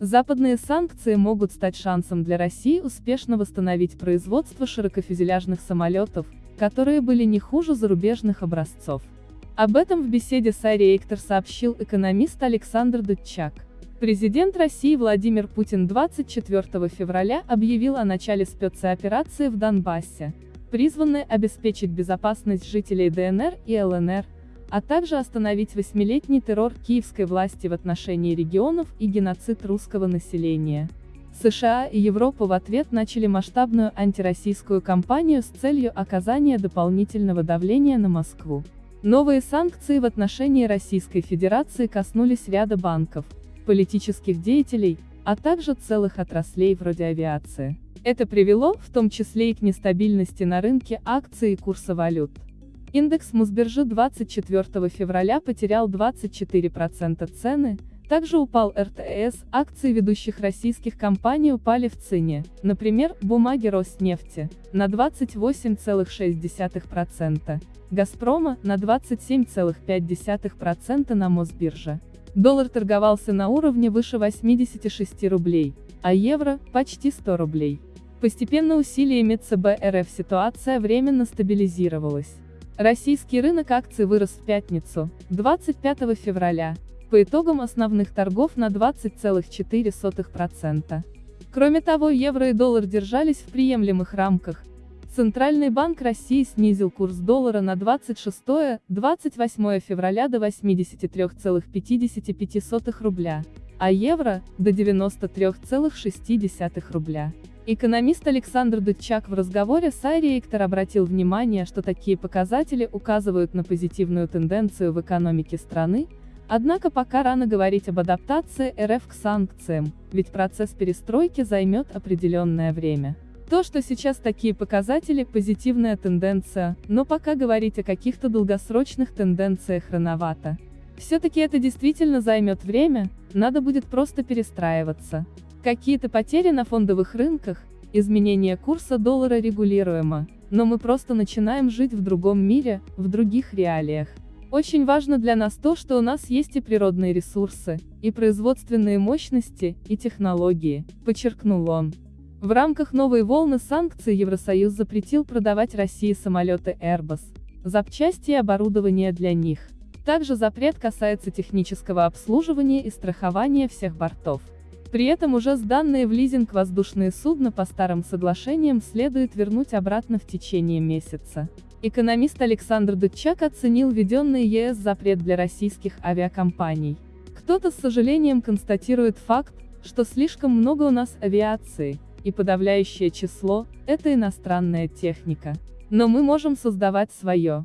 Западные санкции могут стать шансом для России успешно восстановить производство широкофюзеляжных самолетов, которые были не хуже зарубежных образцов. Об этом в беседе с Ари Эйктор сообщил экономист Александр Дудчак. Президент России Владимир Путин 24 февраля объявил о начале спецоперации в Донбассе, призванной обеспечить безопасность жителей ДНР и ЛНР, а также остановить восьмилетний террор киевской власти в отношении регионов и геноцид русского населения. США и Европа в ответ начали масштабную антироссийскую кампанию с целью оказания дополнительного давления на Москву. Новые санкции в отношении Российской Федерации коснулись ряда банков, политических деятелей, а также целых отраслей вроде авиации. Это привело, в том числе и к нестабильности на рынке акций и курса валют. Индекс Мосбиржи 24 февраля потерял 24% цены, также упал РТС, акции ведущих российских компаний упали в цене, например, бумаги Роснефти, на 28,6%, Газпрома, на 27,5% на Мосбирже. Доллар торговался на уровне выше 86 рублей, а евро – почти 100 рублей. Постепенно усилиями ЦБ РФ ситуация временно стабилизировалась. Российский рынок акций вырос в пятницу, 25 февраля, по итогам основных торгов на 20,4%. Кроме того, евро и доллар держались в приемлемых рамках. Центральный банк России снизил курс доллара на 26-28 февраля до 83,55 рубля, а евро – до 93,6 рубля. Экономист Александр Дудчак в разговоре с Эктор обратил внимание, что такие показатели указывают на позитивную тенденцию в экономике страны, однако пока рано говорить об адаптации РФ к санкциям, ведь процесс перестройки займет определенное время. То, что сейчас такие показатели – позитивная тенденция, но пока говорить о каких-то долгосрочных тенденциях рановато. Все-таки это действительно займет время, надо будет просто перестраиваться. Какие-то потери на фондовых рынках, изменение курса доллара регулируемо, но мы просто начинаем жить в другом мире, в других реалиях. Очень важно для нас то, что у нас есть и природные ресурсы, и производственные мощности, и технологии, подчеркнул он. В рамках новой волны санкций Евросоюз запретил продавать России самолеты Airbus, запчасти и оборудование для них. Также запрет касается технического обслуживания и страхования всех бортов. При этом уже сданные в лизинг воздушные судна по старым соглашениям следует вернуть обратно в течение месяца. Экономист Александр Дудчак оценил введенный ЕС запрет для российских авиакомпаний. Кто-то с сожалением констатирует факт, что слишком много у нас авиации, и подавляющее число – это иностранная техника. Но мы можем создавать свое.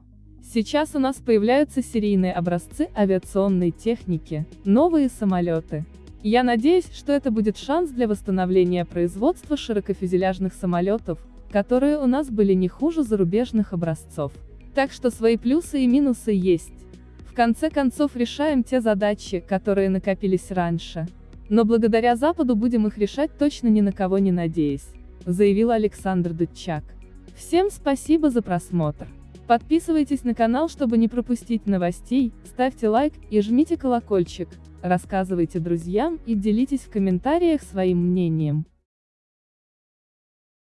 Сейчас у нас появляются серийные образцы авиационной техники, новые самолеты. Я надеюсь, что это будет шанс для восстановления производства широкофюзеляжных самолетов, которые у нас были не хуже зарубежных образцов. Так что свои плюсы и минусы есть. В конце концов решаем те задачи, которые накопились раньше. Но благодаря Западу будем их решать точно ни на кого не надеясь, заявил Александр Дудчак. Всем спасибо за просмотр. Подписывайтесь на канал, чтобы не пропустить новостей, ставьте лайк и жмите колокольчик, рассказывайте друзьям и делитесь в комментариях своим мнением.